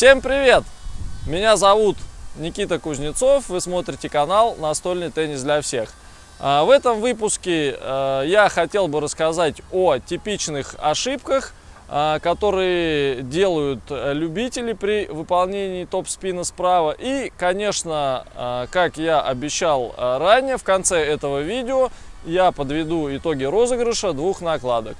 Всем привет! Меня зовут Никита Кузнецов, вы смотрите канал «Настольный теннис для всех». А, в этом выпуске а, я хотел бы рассказать о типичных ошибках, а, которые делают любители при выполнении топ-спина справа. И, конечно, как я обещал ранее, в конце этого видео я подведу итоги розыгрыша двух накладок.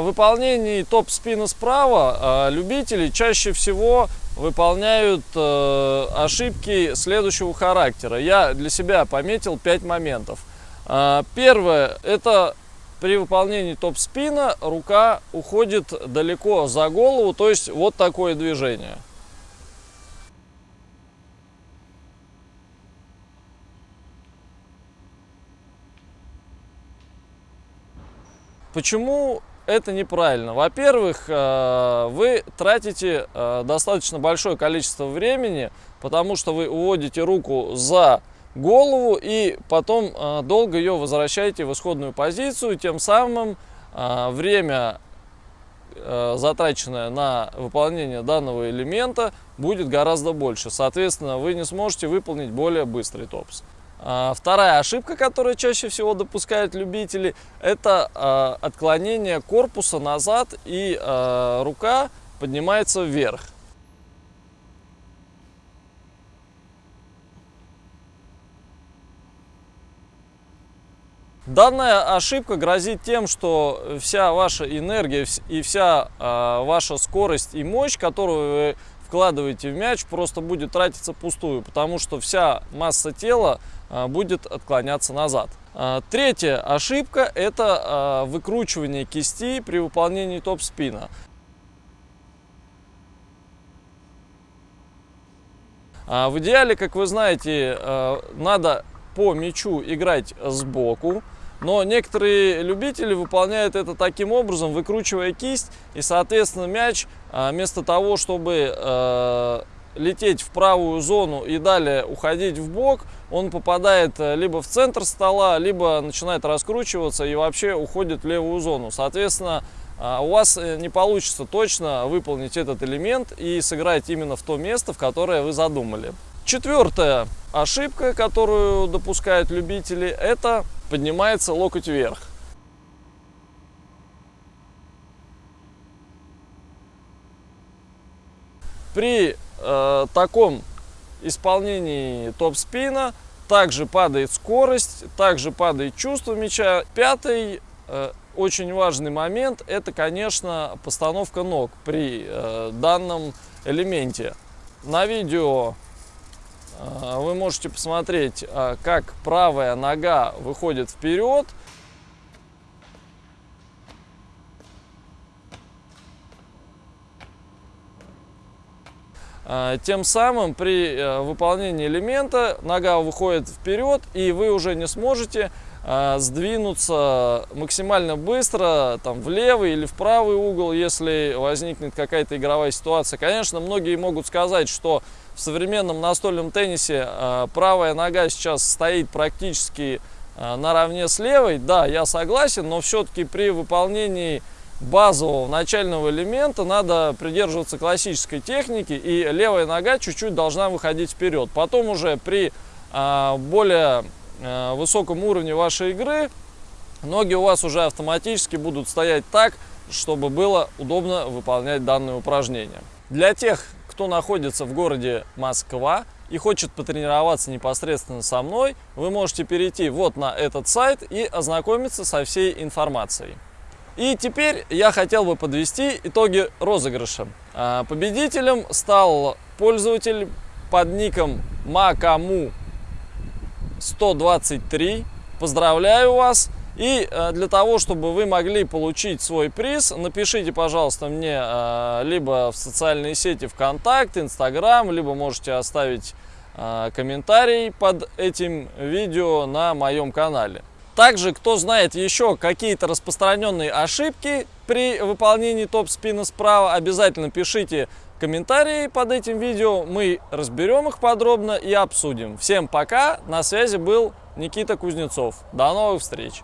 Выполнении топ-спина справа э, любители чаще всего выполняют э, ошибки следующего характера. Я для себя пометил 5 моментов. Э, первое, это при выполнении топ-спина рука уходит далеко за голову, то есть вот такое движение. Почему это неправильно? Во-первых, э, вы тратите э, достаточно большое количество времени, потому что вы уводите руку за голову и потом э, долго ее возвращаете в исходную позицию, тем самым время, затраченное на выполнение данного элемента, будет гораздо больше. Соответственно, вы не сможете выполнить более быстрый топс. А, вторая ошибка, которую чаще всего допускают любители, это а, отклонение корпуса назад и а, рука поднимается вверх. Данная ошибка грозит тем, что вся ваша энергия и вся ваша скорость и мощь, которую вы вкладываете в мяч, просто будет тратиться пустую, потому что вся масса тела а, будет отклоняться назад. А, третья ошибка – это а, выкручивание кисти при выполнении топ-спина. В идеале, как вы знаете, надо по мячу играть сбоку, но некоторые любители выполняют это таким образом, выкручивая кисть, и, соответственно, мяч вместо того, чтобы лететь в правую зону и далее уходить в бок, он попадает э, либо в центр стола, либо начинает раскручиваться и вообще уходит в левую зону. Соответственно, а, у вас э, не получится точно выполнить этот элемент и сыграть именно в то место, в которое вы задумали. Четвертая ошибка, которую допускают любители, это поднимается локоть вверх. При э, таком исполнении топ-спина также падает скорость, также падает чувство мяча. Пятый э, очень важный момент это, конечно, постановка ног при э, данном элементе. На видео вы можете посмотреть, э, как правая нога выходит вперед, А, тем самым при э, выполнении элемента нога выходит вперед, и вы уже не сможете а, сдвинуться максимально быстро там, в левый или в правый угол, если возникнет какая-то игровая ситуация. Конечно, многие могут сказать, что в современном настольном теннисе а, правая нога сейчас стоит практически наравне с левой. Да, я согласен, но все-таки при выполнении базового начального элемента надо придерживаться классической техники и левая нога чуть-чуть должна выходить вперед. Потом уже при а, более высоком уровне вашей игры ноги у вас уже автоматически будут стоять так, чтобы было удобно выполнять данное упражнение. Для тех, кто находится в городе Москва и хочет потренироваться непосредственно со мной, вы можете перейти вот на этот сайт и ознакомиться со всей информацией. И теперь я хотел бы подвести итоги розыгрыша. А, победителем стал пользователь под ником Макаму 123. Поздравляю вас! И а, для того, чтобы вы могли получить свой приз, напишите, пожалуйста, мне а, либо в социальные сети ВКонтакте, Инстаграм, либо можете оставить комментарий под этим видео на моем канале. Также, кто знает еще какие-то распространенные ошибки при выполнении топ-спина справа, обязательно пишите комментарии под этим видео, мы разберем их подробно и обсудим. Всем пока, на связи был Никита Кузнецов. До новых встреч!